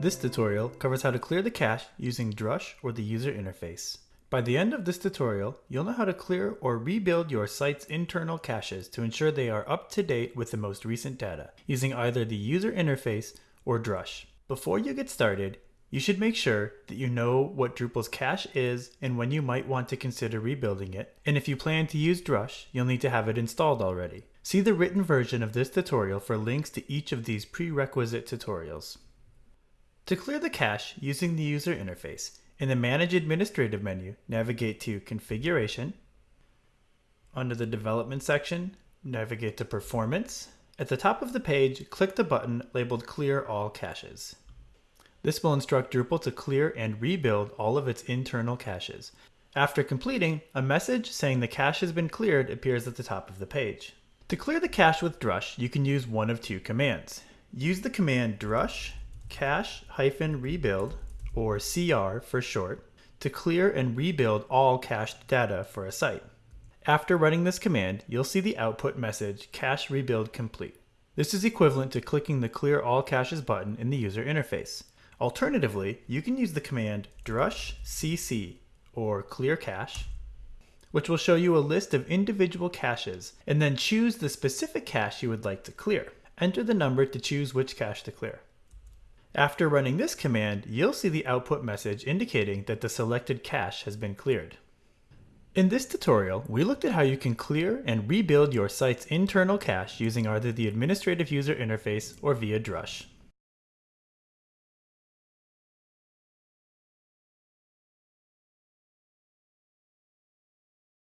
This tutorial covers how to clear the cache using Drush or the user interface. By the end of this tutorial, you'll know how to clear or rebuild your site's internal caches to ensure they are up to date with the most recent data, using either the user interface or Drush. Before you get started, you should make sure that you know what Drupal's cache is and when you might want to consider rebuilding it, and if you plan to use Drush, you'll need to have it installed already. See the written version of this tutorial for links to each of these prerequisite tutorials. To clear the cache using the user interface, in the Manage Administrative menu, navigate to Configuration. Under the Development section, navigate to Performance. At the top of the page, click the button labeled Clear All Caches. This will instruct Drupal to clear and rebuild all of its internal caches. After completing, a message saying the cache has been cleared appears at the top of the page. To clear the cache with Drush, you can use one of two commands. Use the command drush cache-rebuild, or CR for short, to clear and rebuild all cached data for a site. After running this command, you'll see the output message cache rebuild complete. This is equivalent to clicking the clear all caches button in the user interface. Alternatively, you can use the command drush cc or clear cache, which will show you a list of individual caches and then choose the specific cache you would like to clear. Enter the number to choose which cache to clear. After running this command, you'll see the output message indicating that the selected cache has been cleared. In this tutorial, we looked at how you can clear and rebuild your site's internal cache using either the administrative user interface or via Drush.